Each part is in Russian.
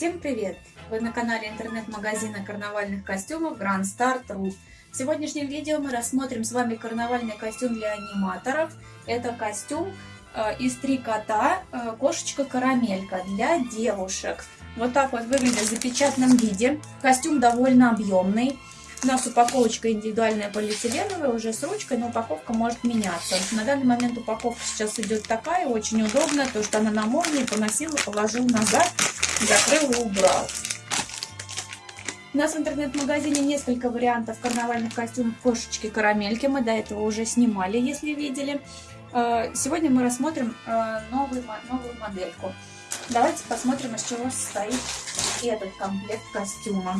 Всем привет! Вы на канале интернет-магазина карнавальных костюмов Grand Star.ru В сегодняшнем видео мы рассмотрим с вами карнавальный костюм для аниматоров. Это костюм э, из три кота э, кошечка-карамелька для девушек. Вот так вот выглядит в запечатанном виде. Костюм довольно объемный. У нас упаковочка индивидуальная полиэтиленовая, уже с ручкой, но упаковка может меняться. На данный момент упаковка сейчас идет такая, очень удобная, то что она на молнии поносила, положил назад, закрыл и убрал. У нас в интернет-магазине несколько вариантов карнавальных костюмов кошечки-карамельки. Мы до этого уже снимали, если видели. Э, сегодня мы рассмотрим э, новую, новую модельку. Давайте посмотрим, из чего состоит этот комплект костюма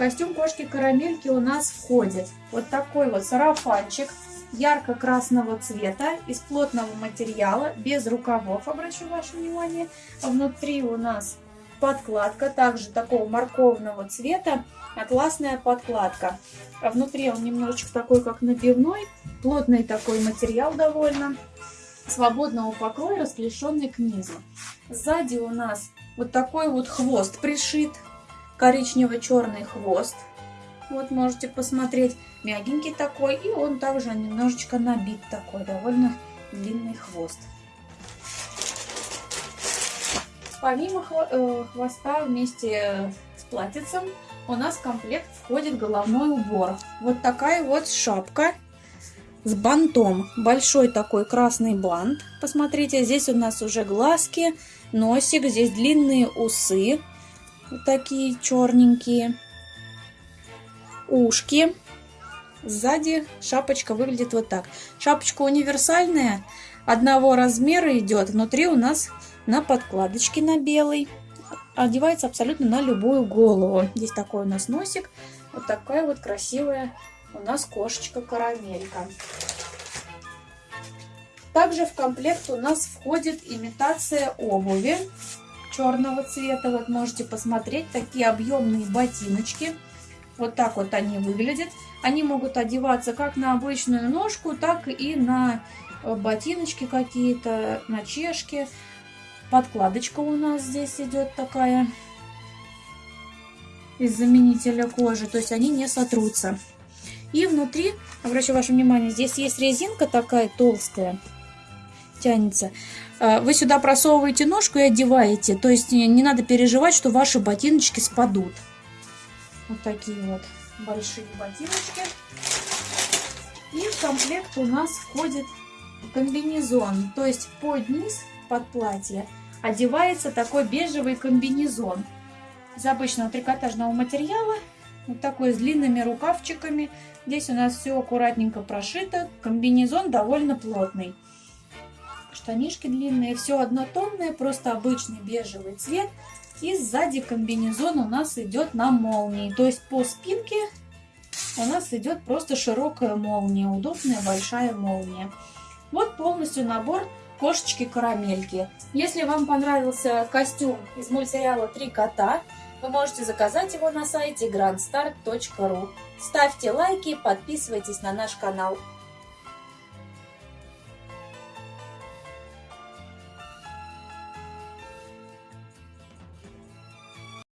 костюм кошки-карамельки у нас входит вот такой вот сарафанчик ярко-красного цвета из плотного материала, без рукавов, обращу ваше внимание. Внутри у нас подкладка, также такого морковного цвета, атласная подкладка. А внутри он немножечко такой, как набивной, плотный такой материал довольно, свободного покроя, расклешенный к низу. Сзади у нас вот такой вот хвост пришит, коричнево-черный хвост. Вот можете посмотреть, мягенький такой, и он также немножечко набит такой, довольно длинный хвост. Помимо э, хвоста вместе с платьицем у нас в комплект входит головной убор. Вот такая вот шапка с бантом. Большой такой красный бант. Посмотрите, здесь у нас уже глазки, носик, здесь длинные усы. Вот такие черненькие. Ушки. Сзади шапочка выглядит вот так. Шапочка универсальная, одного размера идет. Внутри у нас на подкладочке на белый. Одевается абсолютно на любую голову. Здесь такой у нас носик. Вот такая вот красивая у нас кошечка-карамелька. Также в комплект у нас входит имитация обуви черного цвета. Вот можете посмотреть, такие объемные ботиночки. Вот так вот они выглядят. Они могут одеваться как на обычную ножку, так и на э, ботиночки какие-то, на чешки. Подкладочка у нас здесь идет такая из заменителя кожи, то есть они не сотрутся. И внутри, обращу ваше внимание, здесь есть резинка такая толстая, тянется. А, вы сюда просовываете ножку и одеваете. То есть не надо переживать, что ваши ботиночки спадут. Вот такие вот большие ботиночки. И в комплект у нас входит комбинезон. То есть под низ, под платье, одевается такой бежевый комбинезон. Из обычного трикотажного материала. Вот такой с длинными рукавчиками. Здесь у нас все аккуратненько прошито. Комбинезон довольно плотный штанишки длинные, все однотонное, просто обычный бежевый цвет. И сзади комбинезон у нас идет на молнии, то есть по спинке у нас идет просто широкая молния, удобная большая молния. Вот полностью набор кошечки-карамельки. Если вам понравился костюм из мультсериала «Три кота», вы можете заказать его на сайте grandstar.ru. Ставьте лайки, подписывайтесь на наш канал.